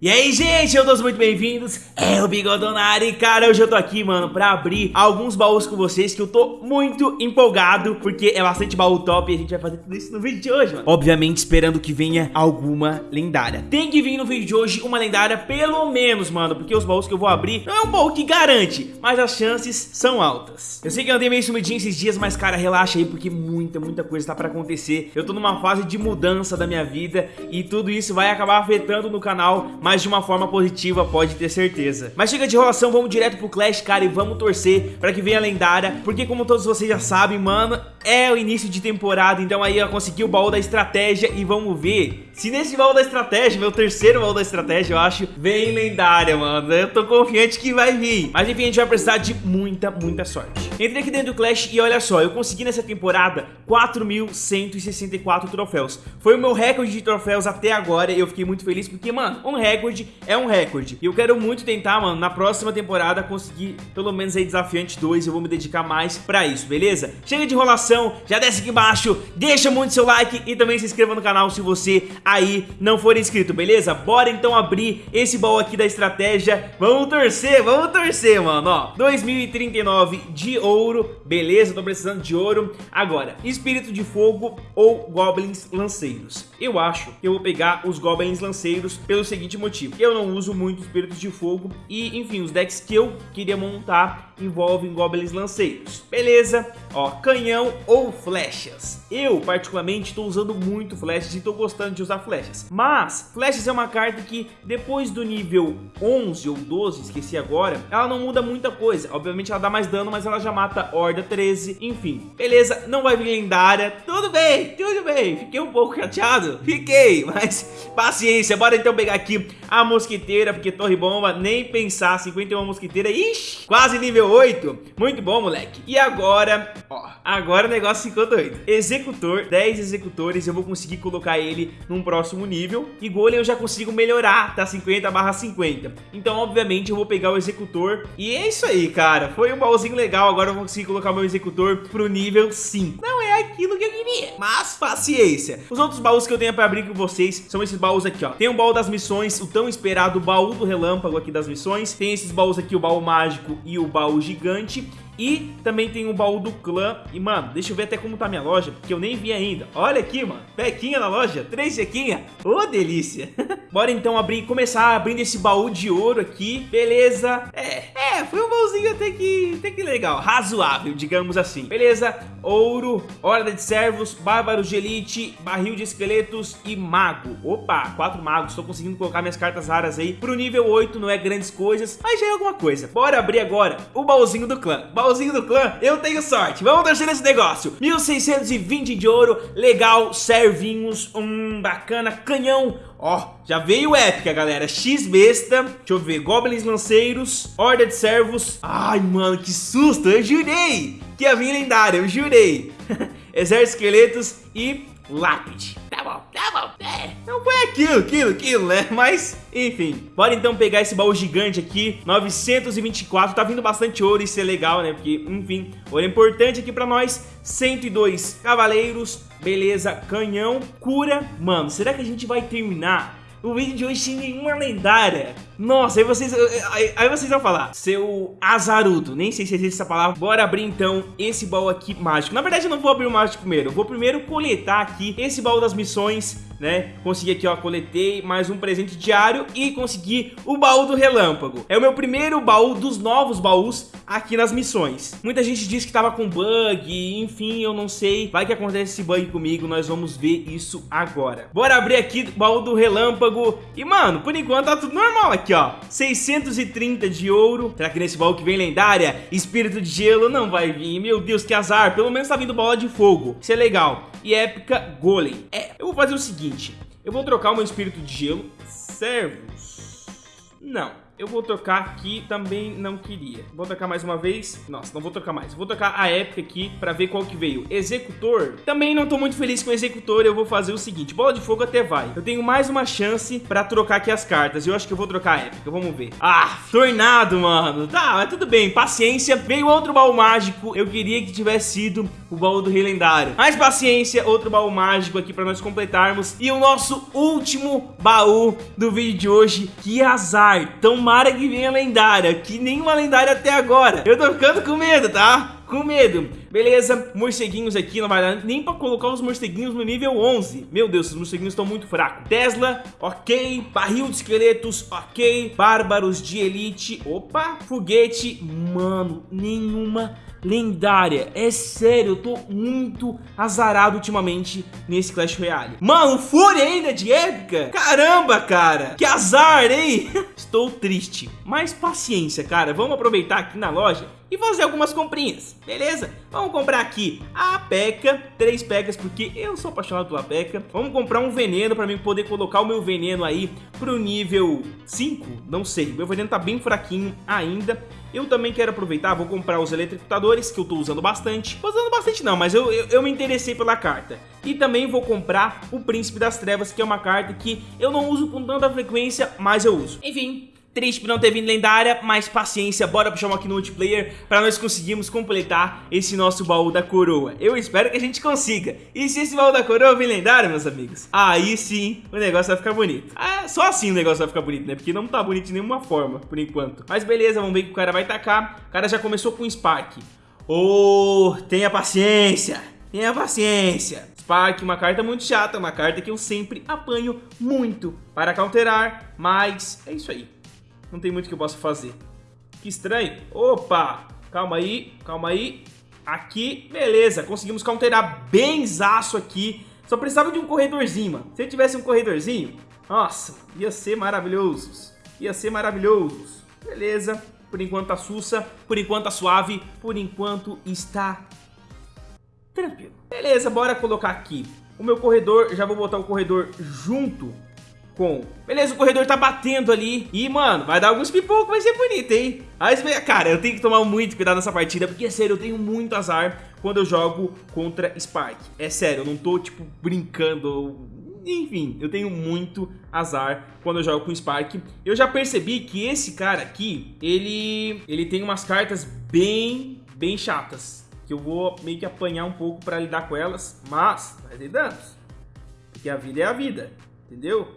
E aí, gente, eu todos muito bem-vindos, é o Bigodonari, cara, hoje eu tô aqui, mano, pra abrir alguns baús com vocês que eu tô muito empolgado, porque é bastante baú top e a gente vai fazer tudo isso no vídeo de hoje, mano. Obviamente esperando que venha alguma lendária. Tem que vir no vídeo de hoje uma lendária pelo menos, mano, porque os baús que eu vou abrir não é um baú que garante, mas as chances são altas. Eu sei que eu andei meio sumidinho esses dias, mas, cara, relaxa aí, porque muita, muita coisa tá pra acontecer. Eu tô numa fase de mudança da minha vida e tudo isso vai acabar afetando no canal, mas de uma forma positiva, pode ter certeza. Mas chega de enrolação, vamos direto pro Clash, cara, e vamos torcer pra que venha a lendária, porque como todos vocês já sabem, mano, é o início de temporada, então aí eu consegui o baú da estratégia e vamos ver se nesse baú da estratégia, meu terceiro baú da estratégia, eu acho, vem lendária, mano. Eu tô confiante que vai vir. Mas enfim, a gente vai precisar de muita, muita sorte. Entrei aqui dentro do Clash e olha só, eu consegui nessa temporada 4.164 troféus. Foi o meu recorde de troféus até agora e eu fiquei muito feliz porque, mano, um recorde é um recorde. E eu quero muito tentar, mano, na próxima temporada conseguir pelo menos aí desafiante 2. Eu vou me dedicar mais pra isso, beleza? Chega de enrolação, já desce aqui embaixo, deixa muito seu like e também se inscreva no canal se você aí não for inscrito, beleza? Bora então abrir esse baú aqui da estratégia. Vamos torcer, vamos torcer, mano, ó. 2039 de ouro, beleza? Tô precisando de ouro. Agora, espírito de fogo ou goblins lanceiros. Eu acho que eu vou pegar os goblins lanceiros pelo seguinte motivo. Eu não uso muito espíritos de fogo e, enfim, os decks que eu queria montar envolvem goblins lanceiros. Beleza? Ó, canhão ou flechas. Eu, particularmente, estou usando muito flechas e estou gostando de usar flechas. Mas, flechas é uma carta que, depois do nível 11 ou 12, esqueci agora, ela não muda muita coisa. Obviamente ela dá mais dano, mas ela já mata Horda 13, enfim. Beleza, não vai vir lendária. Tudo bem, tudo bem. Fiquei um pouco chateado? Fiquei, mas paciência. Bora então pegar aqui a mosquiteira, porque torre bomba, nem pensar. 51 mosquiteira, ixi, quase nível 8. Muito bom, moleque. E agora, ó, agora o negócio ficou doido. Executor, 10 executores, eu vou conseguir colocar ele num próximo nível. E golem eu já consigo melhorar, tá? 50 barra 50. Então, obviamente, eu vou pegar o executor. E é isso aí, cara. Foi um baúzinho legal. Agora eu vou conseguir colocar meu executor pro nível 5. Não é aquilo que eu queria, mas paciência. Os outros baús que eu tenho pra abrir com vocês são esses baús aqui, ó. Tem o baú das missões, o tão esperado baú do relâmpago aqui das missões. Tem esses baús aqui, o baú mágico e o baú gigante. E também tem o baú do clã. E, mano, deixa eu ver até como tá minha loja, porque eu nem vi ainda. Olha aqui, mano. Pequinha na loja. Três chequinha. Ô, oh, delícia. Bora então abrir, começar abrindo esse baú de ouro aqui. Beleza. É, é, foi um baúzinho até que, até que legal. Razoável, digamos assim. Beleza. Ouro, horda de servos, bárbaro de elite, barril de esqueletos e mago. Opa, quatro magos. Tô conseguindo colocar minhas cartas raras aí. Pro nível 8 não é grandes coisas, mas já é alguma coisa. Bora abrir agora o baúzinho do clã. Baú baúzinho do clã, eu tenho sorte. Vamos torcer nesse negócio. 1620 de ouro, legal, servinhos, um bacana, canhão. Ó, já veio épica, galera. X-Besta, deixa eu ver, Goblins Lanceiros, Horda de Servos. Ai, mano, que susto, eu jurei que ia vir lendária, eu jurei. Exército Esqueletos e Lápide. Bom, tá bom. É, não foi aquilo, aquilo, aquilo, né? Mas, enfim. Bora então pegar esse baú gigante aqui. 924. Tá vindo bastante ouro, isso é legal, né? Porque, enfim, ouro é importante aqui pra nós. 102 cavaleiros. Beleza, canhão, cura. Mano, será que a gente vai terminar o vídeo de hoje sem nenhuma lendária. Nossa, aí vocês, aí, aí, vocês vão falar, seu azarudo, nem sei se existe essa palavra. Bora abrir então esse baú aqui mágico. Na verdade eu não vou abrir o mágico primeiro, eu vou primeiro coletar aqui esse baú das missões né? Consegui aqui, ó, coletei mais um presente diário e consegui o baú do relâmpago. É o meu primeiro baú dos novos baús aqui nas missões. Muita gente disse que tava com bug, enfim, eu não sei. Vai que acontece esse bug comigo, nós vamos ver isso agora. Bora abrir aqui o baú do relâmpago. E, mano, por enquanto tá tudo normal aqui, ó. 630 de ouro. Será que nesse baú que vem lendária, espírito de gelo não vai vir? Meu Deus, que azar. Pelo menos tá vindo bola de fogo. Isso é legal. E épica golem. É, eu vou fazer o seguinte. Eu vou trocar o meu espírito de gelo. Servos. Não. Eu vou trocar aqui, também não queria. Vou trocar mais uma vez. Nossa, não vou trocar mais. Vou trocar a época aqui pra ver qual que veio. Executor. Também não tô muito feliz com o Executor. Eu vou fazer o seguinte. Bola de fogo até vai. Eu tenho mais uma chance pra trocar aqui as cartas. Eu acho que eu vou trocar a época. Vamos ver. Ah, Tornado, mano. Tá, mas tudo bem. Paciência. Veio outro baú mágico. Eu queria que tivesse sido o baú do Rei Lendário. Mais paciência. Outro baú mágico aqui pra nós completarmos. E o nosso último baú do vídeo de hoje. Que azar. Tão Tomara que venha lendária, que nenhuma lendária até agora. Eu tô ficando com medo, tá? Com medo. Beleza, morceguinhos aqui, não vai dar nem pra colocar os morceguinhos no nível 11. Meu Deus, os morceguinhos estão muito fracos. Tesla, ok. Barril de esqueletos, ok. Bárbaros de elite, opa. Foguete, mano, nenhuma lendária. É sério, eu tô muito azarado ultimamente nesse Clash Royale. Mano, Fúria ainda de épica? Caramba, cara. Que azar, hein? Estou triste. Mas paciência, cara. Vamos aproveitar aqui na loja e fazer algumas comprinhas, beleza? Vamos comprar aqui a P.E.K.K.A, três P.E.K.K.As, porque eu sou apaixonado pela P.E.K.K.A. Vamos comprar um veneno pra mim poder colocar o meu veneno aí pro nível 5, não sei, meu veneno tá bem fraquinho ainda. Eu também quero aproveitar, vou comprar os eletrocutadores, que eu tô usando bastante. Usando bastante não, mas eu, eu, eu me interessei pela carta. E também vou comprar o Príncipe das Trevas, que é uma carta que eu não uso com tanta frequência, mas eu uso. Enfim, Triste por não ter vindo lendária, mas paciência, bora puxar uma aqui no multiplayer pra nós conseguirmos completar esse nosso baú da coroa. Eu espero que a gente consiga. E se esse baú da coroa vir lendário, meus amigos, aí sim o negócio vai ficar bonito. Ah, só assim o negócio vai ficar bonito, né? Porque não tá bonito de nenhuma forma, por enquanto. Mas beleza, vamos ver que o cara vai tacar. O cara já começou com Spark. Oh, tenha paciência, tenha paciência. Spark, uma carta muito chata, uma carta que eu sempre apanho muito para counterar, mas é isso aí. Não tem muito que eu possa fazer. Que estranho. Opa! Calma aí, calma aí. Aqui, beleza. Conseguimos counterar bem zaço aqui. Só precisava de um corredorzinho, mano. Se eu tivesse um corredorzinho, nossa, ia ser maravilhoso. Ia ser maravilhoso. Beleza. Por enquanto tá sussa, por enquanto tá suave, por enquanto está tranquilo. Beleza, bora colocar aqui o meu corredor. Já vou botar o corredor junto com... Beleza, o corredor tá batendo ali. E, mano, vai dar alguns pipocos, vai ser bonito, hein? Mas, cara, eu tenho que tomar muito cuidado nessa partida, porque, sério, eu tenho muito azar quando eu jogo contra Spark. É sério, eu não tô, tipo, brincando... Enfim, eu tenho muito azar quando eu jogo com Spark. Eu já percebi que esse cara aqui, ele, ele tem umas cartas bem, bem chatas. Que eu vou meio que apanhar um pouco pra lidar com elas, mas vai ter danos. Porque a vida é a vida, entendeu?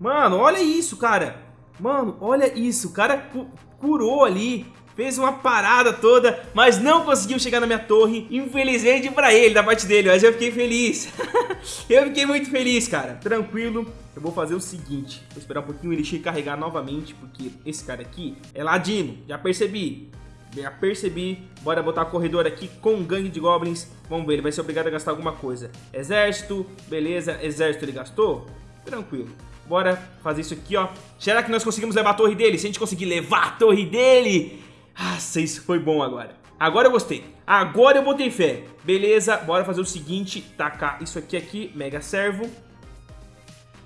Mano, olha isso, cara. Mano, olha isso. O cara cu curou ali. Fez uma parada toda, mas não conseguiu chegar na minha torre. Infelizmente pra ele, da parte dele. Mas eu fiquei feliz. eu fiquei muito feliz, cara. Tranquilo. Eu vou fazer o seguinte. Vou esperar um pouquinho ele carregar novamente. Porque esse cara aqui é ladino. Já percebi. Já percebi. Bora botar o corredor aqui com gangue de goblins. Vamos ver, ele vai ser obrigado a gastar alguma coisa. Exército, beleza. Exército ele gastou? Tranquilo. Bora fazer isso aqui, ó. Será que nós conseguimos levar a torre dele? Se a gente conseguir levar a torre dele... Nossa, isso foi bom agora. Agora eu gostei. Agora eu botei fé. Beleza, bora fazer o seguinte. Tacar isso aqui aqui, mega servo.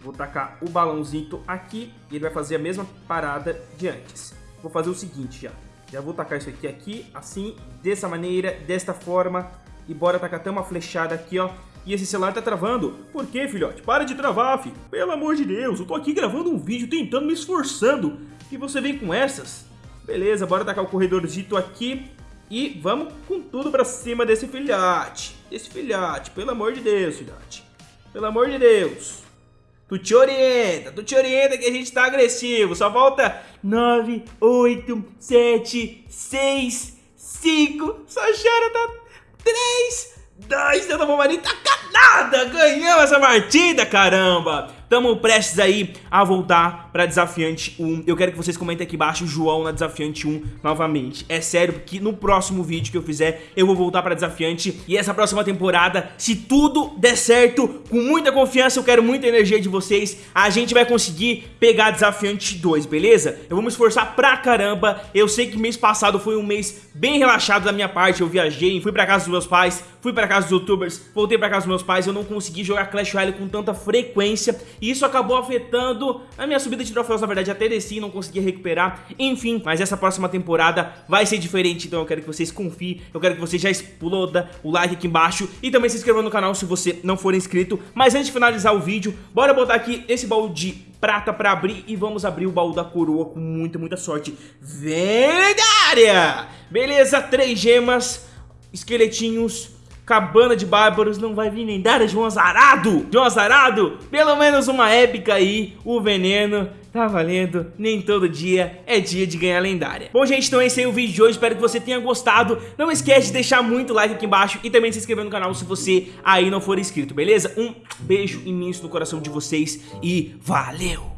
Vou tacar o balãozinho aqui. E ele vai fazer a mesma parada de antes. Vou fazer o seguinte já. Já vou tacar isso aqui aqui, assim, dessa maneira, desta forma. E bora tacar até uma flechada aqui, ó. E esse celular tá travando. Por que, filhote? Para de travar, filho. Pelo amor de Deus, eu tô aqui gravando um vídeo tentando me esforçando. E você vem com essas? Beleza, bora tacar o corredorzito aqui. E vamos com tudo pra cima desse filhote. Desse filhote, pelo amor de Deus, filhote. Pelo amor de Deus. Tu te orienta, tu te orienta que a gente tá agressivo. Só falta 9, 8, 7, 6, 5. Só chora tá 3, 2, eu não vou mais nem tacar nada. Ganhamos essa partida, caramba. Tamo prestes aí a voltar pra Desafiante 1 Eu quero que vocês comentem aqui embaixo João na Desafiante 1 novamente É sério, porque no próximo vídeo que eu fizer Eu vou voltar pra Desafiante E essa próxima temporada, se tudo der certo Com muita confiança, eu quero muita energia de vocês A gente vai conseguir pegar Desafiante 2, beleza? Eu vou me esforçar pra caramba Eu sei que mês passado foi um mês bem relaxado da minha parte Eu viajei, fui pra casa dos meus pais Fui pra casa dos youtubers, voltei pra casa dos meus pais Eu não consegui jogar Clash Royale com tanta frequência e isso acabou afetando a minha subida de troféus, na verdade, até desci não conseguia recuperar. Enfim, mas essa próxima temporada vai ser diferente, então eu quero que vocês confiem, eu quero que você já exploda o like aqui embaixo e também se inscreva no canal se você não for inscrito. Mas antes de finalizar o vídeo, bora botar aqui esse baú de prata pra abrir e vamos abrir o baú da coroa com muita, muita sorte. Lendária! Beleza, três gemas, esqueletinhos, cabana de bárbaros, não vai vir lendária de um azarado! Um azarado, pelo menos uma épica aí, o veneno, tá valendo, nem todo dia é dia de ganhar lendária. Bom, gente, então esse aí é o vídeo de hoje, espero que você tenha gostado. Não esquece de deixar muito like aqui embaixo e também se inscrever no canal se você aí não for inscrito, beleza? Um beijo imenso no coração de vocês e valeu!